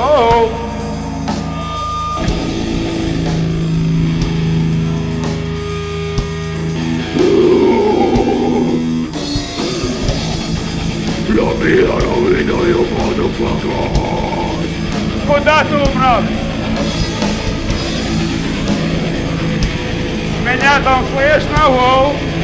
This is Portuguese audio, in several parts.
Oh! La mia rovina io vado fatta! Sfondato bravo! Меня там слышно, воу!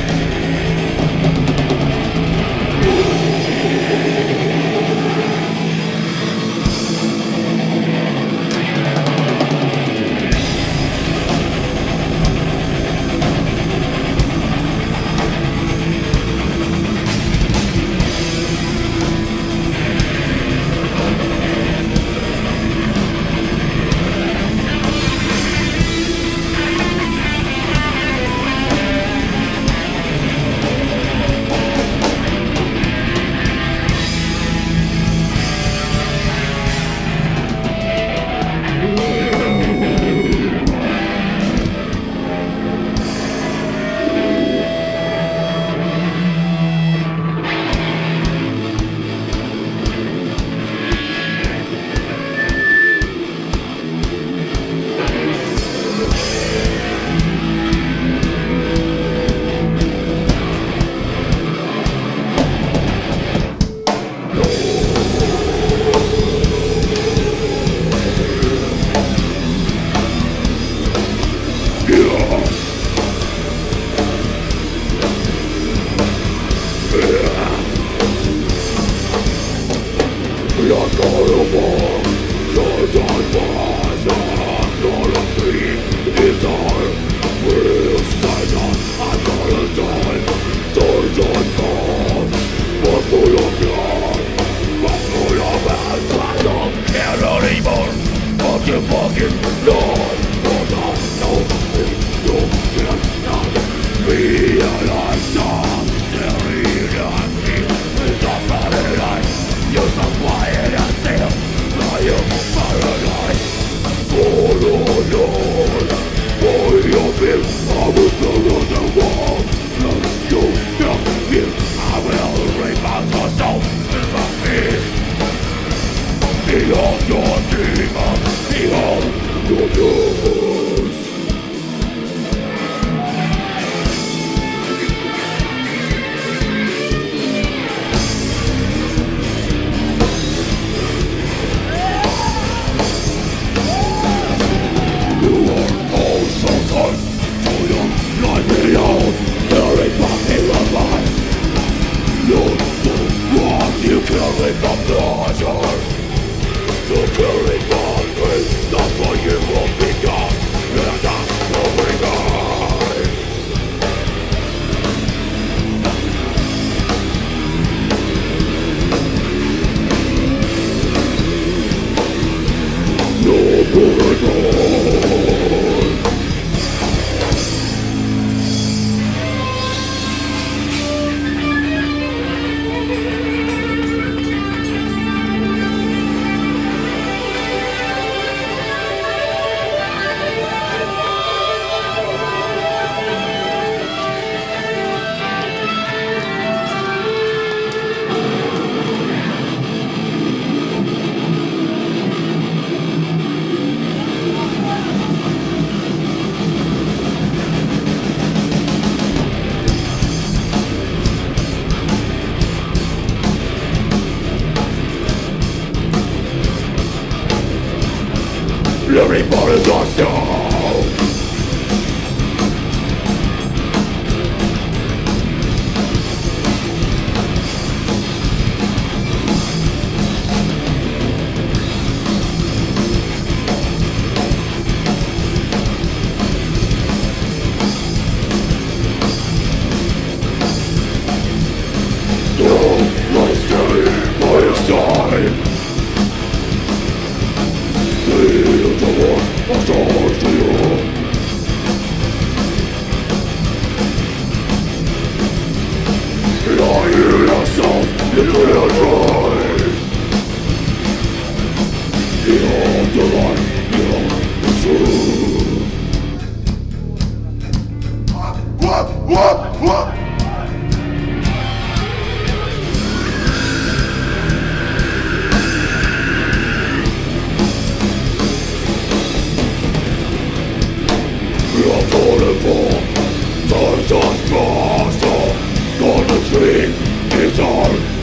Nothing but pleasure To carry by Fury por el Four, four, four. God's muscle, the dream is our